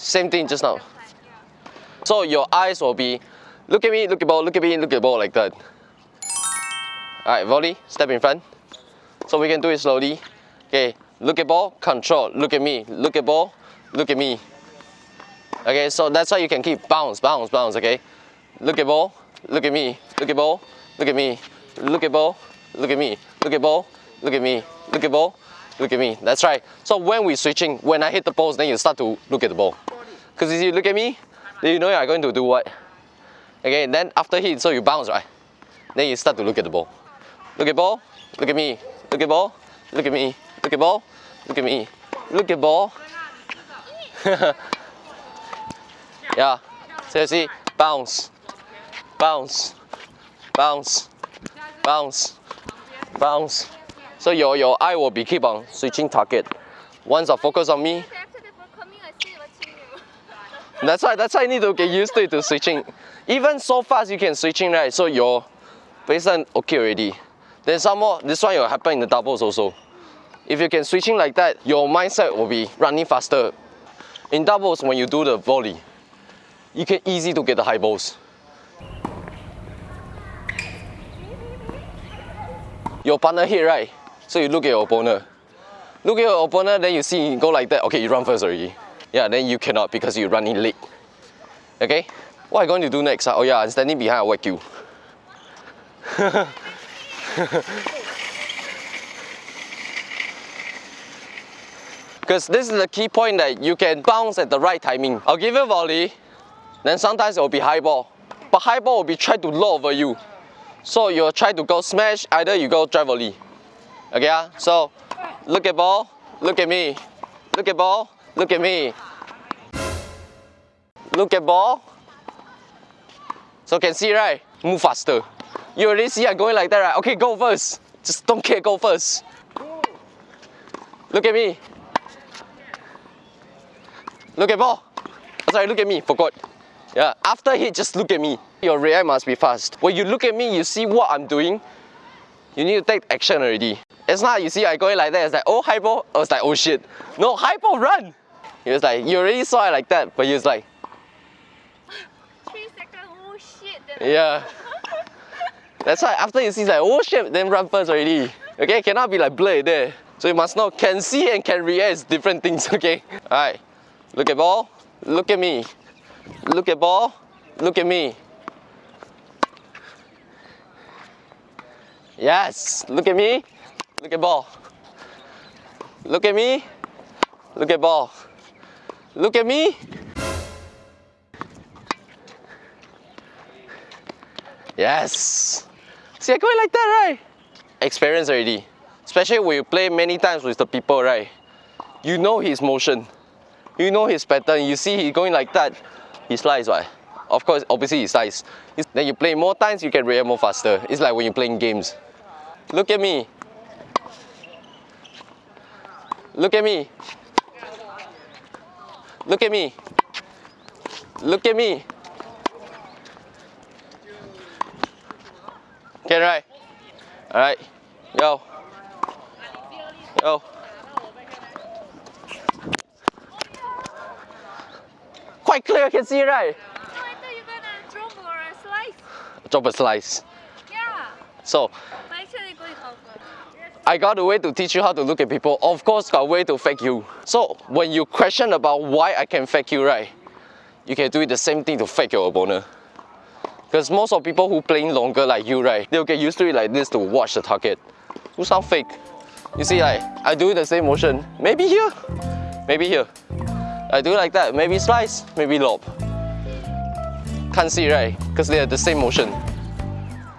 Same thing just now. So your eyes will be, look at me, look at ball, look at me, look at ball like that. Alright, volley, step in front. So we can do it slowly. Okay, look at ball, control, look at me, look at ball, look at me. Okay, so that's how you can keep bounce, bounce, bounce, okay? Look at ball, look at me, look at ball, look at me, look at ball, look at me, look at ball, look at me, look at ball, look at me. That's right. So when we're switching, when I hit the post, then you start to look at the ball. Because if you look at me, then you know you're going to do what? Okay, then after hit, so you bounce, right? Then you start to look at the ball. Look at ball, look at me, look at ball, look at me, look at ball, look at me, look at ball. yeah, so you see, bounce, bounce, bounce, bounce, bounce. So your, your eye will be keep on switching target. Once I focus on me, After the ball coming, I see watching you. that's why that's why I need to get used to it to switching. Even so fast you can switching right, so your baseline okay already. Then some more, this one will happen in the doubles also. If you can switching like that, your mindset will be running faster. In doubles, when you do the volley, you can easy to get the high balls. Your partner hit right, so you look at your opponent. Look at your opponent, then you see him go like that. Okay, you run first already. Yeah, then you cannot because you're running late. Okay? What am I going to do next? ah? Oh yeah, I'm standing behind, I'll you. Because this is the key point that you can bounce at the right timing. I'll give you a volley, then sometimes it will be high ball. But high ball will be try to low over you. So you'll try to go smash, either you go drive volley. Okay, ah? so look at ball, look at me. Look at ball, look at me. Look at ball. So can see right? Move faster. You already see I'm going like that, right? Okay, go first. Just don't care, go first. Look at me. Look at ball. Oh, sorry, look at me, forgot. Yeah, after hit, just look at me. Your react must be fast. When you look at me, you see what I'm doing, you need to take action already. It's not you see I going like that, it's like, oh, ball. I was like, oh shit. No, ball, run. He was like, you already saw it like that, but he was like, Three seconds, oh shit. Yeah. That's why after you see like, oh shit, then run first already. Okay, cannot be like blur there. So you must know, can see and can react is different things, okay? Alright, look at ball, look at me. Look at ball, look at me. Yes, look at me, look at ball. Look at me, look at ball. Look at me. Yes. See, I going like that, right? Experience already. Especially when you play many times with the people, right? You know his motion. You know his pattern. You see he going like that. He slides, right? Of course, obviously he slides. Then you play more times, you can react more faster. It's like when you're playing games. Look at me. Look at me. Look at me. Look at me. Okay, right. Alright. Yo. Yo. Quite clear, I can see, right? No, I thought you gonna drop or a slice. Drop a slice. Yeah. So, But actually going over. I got a way to teach you how to look at people. Of course, got a way to fake you. So, when you question about why I can fake you, right? You can do it the same thing to fake your opponent. Because most of people who playing longer like you, right? They'll get used to it like this to watch the target. Who sound fake? You see, like, I do the same motion. Maybe here, maybe here. I do like that. Maybe slice, maybe lob. Can't see, right? Because they are the same motion.